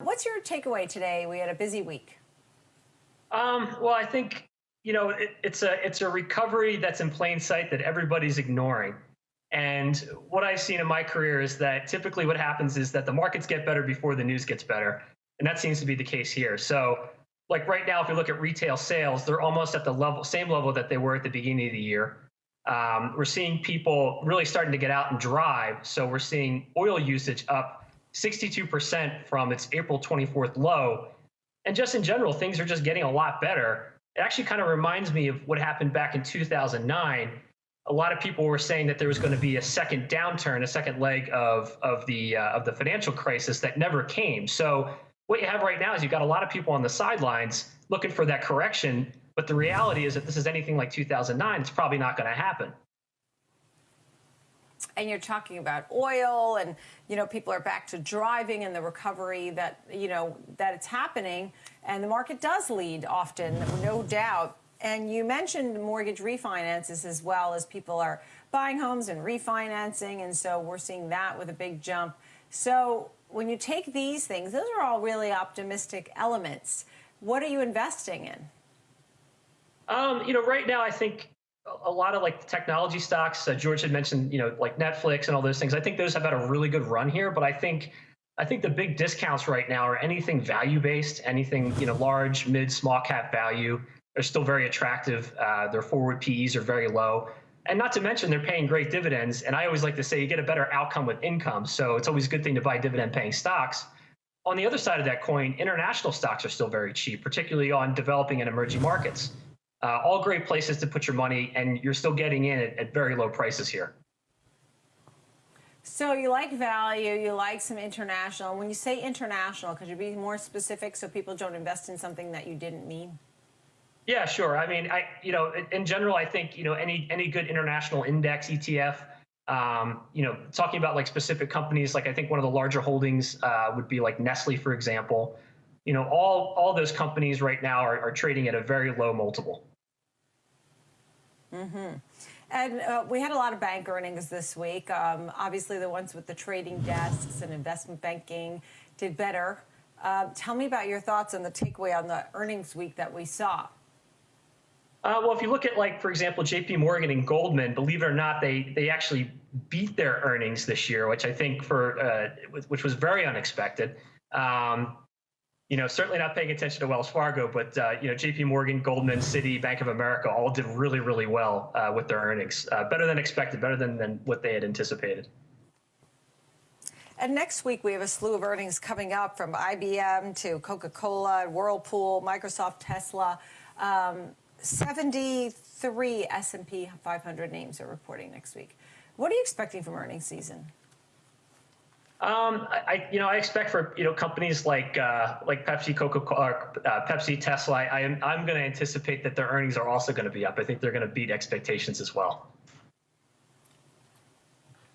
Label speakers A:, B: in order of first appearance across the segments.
A: What's your takeaway today? We had a busy week.
B: Um, well, I think you know it, it's a it's a recovery that's in plain sight that everybody's ignoring. And what I've seen in my career is that typically what happens is that the markets get better before the news gets better, and that seems to be the case here. So, like right now, if you look at retail sales, they're almost at the level same level that they were at the beginning of the year. Um, we're seeing people really starting to get out and drive. So we're seeing oil usage up 62% from its April 24th low. And just in general, things are just getting a lot better. It actually kind of reminds me of what happened back in 2009. A lot of people were saying that there was going to be a second downturn, a second leg of of the uh, of the financial crisis that never came. So what you have right now is you've got a lot of people on the sidelines looking for that correction. But the reality is, if this is anything like 2009, it's probably not going to happen
A: and you're talking about oil and you know people are back to driving and the recovery that you know that it's happening. And the market does lead often no doubt. And you mentioned mortgage refinances as well as people are buying homes and refinancing. And so we're seeing that with a big jump. So when you take these things those are all really optimistic elements. What are you investing in?
B: Um, you know right now i think a lot of like technology stocks. Uh, George had mentioned, you know, like Netflix and all those things. I think those have had a really good run here, but I think I think the big discounts right now are anything value based, anything you know, large, mid, small cap value. They're still very attractive. Uh, their forward PEs are very low. And not to mention, they're paying great dividends. And I always like to say you get a better outcome with income. So it's always a good thing to buy dividend paying stocks. On the other side of that coin, international stocks are still very cheap, particularly on developing and emerging markets. Uh, all great places to put your money, and you're still getting in at, at very low prices here.
A: So you like value, you like some international. When you say international, could you be more specific so people don't invest in something that you didn't mean?
B: Yeah, sure. I mean, I you know, in general, I think you know any any good international index ETF. Um, you know, talking about like specific companies, like I think one of the larger holdings uh, would be like Nestle, for example. You know, all all those companies right now are, are trading at a very low multiple.
A: Mm-hmm. And uh, we had a lot of bank earnings this week. Um, obviously, the ones with the trading desks and investment banking did better. Uh, tell me about your thoughts on the takeaway on the earnings week that we saw.
B: Uh, well, if you look at, like, for example, J.P. Morgan and Goldman, believe it or not, they they actually beat their earnings this year, which I think for uh, which was very unexpected. Um, you know, certainly not paying attention to Wells Fargo, but uh, you know, J.P. Morgan, Goldman, Citi, Bank of America all did really, really well uh, with their earnings, uh, better than expected, better than, than what they had anticipated.
A: And next week we have a slew of earnings coming up from IBM to Coca-Cola, Whirlpool, Microsoft, Tesla. Um, 73 S&P 500 names are reporting next week. What are you expecting from earnings season?
B: Um, I, you know, I expect for you know companies like uh, like Pepsi, Coca Cola, uh, Pepsi, Tesla. I am I'm going to anticipate that their earnings are also going to be up. I think they're going to beat expectations as well.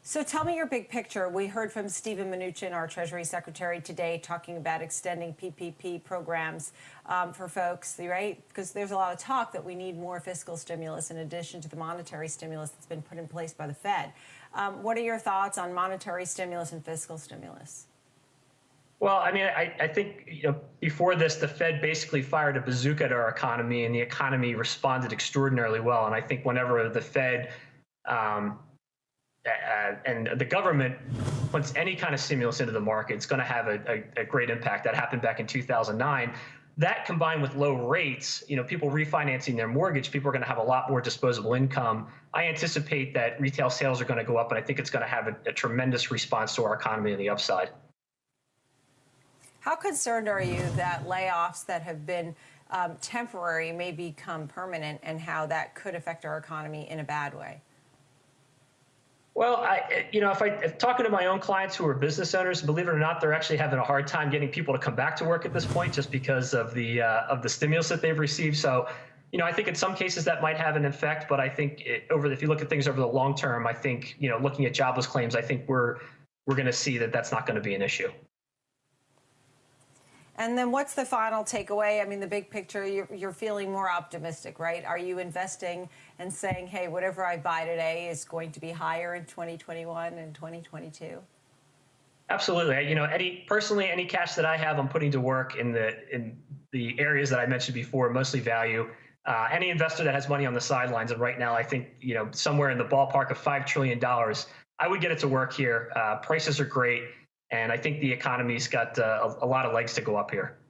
A: So tell me your big picture. We heard from Steven Mnuchin, our Treasury Secretary, today talking about extending PPP programs um, for folks, right? Because there's a lot of talk that we need more fiscal stimulus in addition to the monetary stimulus that's been put in place by the Fed. Um, what are your thoughts on monetary stimulus and fiscal stimulus?
B: Well, I mean, I, I think you know, before this, the Fed basically fired a bazooka at our economy, and the economy responded extraordinarily well. And I think whenever the Fed um, uh, and the government puts any kind of stimulus into the market, it's going to have a, a, a, great impact. That happened back in 2009. That combined with low rates, you know, people refinancing their mortgage, people are going to have a lot more disposable income. I anticipate that retail sales are going to go up, and I think it's going to have a, a tremendous response to our economy on the upside.
A: How concerned are you that layoffs that have been um, temporary may become permanent, and how that could affect our economy in a bad way?
B: Well, I, you know, if I talking to my own clients who are business owners, believe it or not, they're actually having a hard time getting people to come back to work at this point, just because of the uh, of the stimulus that they've received. So, you know, I think in some cases that might have an effect, but I think it, over if you look at things over the long term, I think you know, looking at jobless claims, I think we're we're going to see that that's not going to be an issue.
A: And then what's the final takeaway? I mean, the big picture, you're, you're, feeling more optimistic, right? Are you investing and saying, hey, whatever I buy today is going to be higher in 2021 and 2022?
B: Absolutely. You know, any personally, any cash that I have, I'm putting to work in the in the areas that I mentioned before, mostly value. Uh, any investor that has money on the sidelines, and right now, I think you know somewhere in the ballpark of five trillion dollars, I would get it to work here. Uh, prices are great, and I think the economy's got uh, a, a lot of legs to go up here.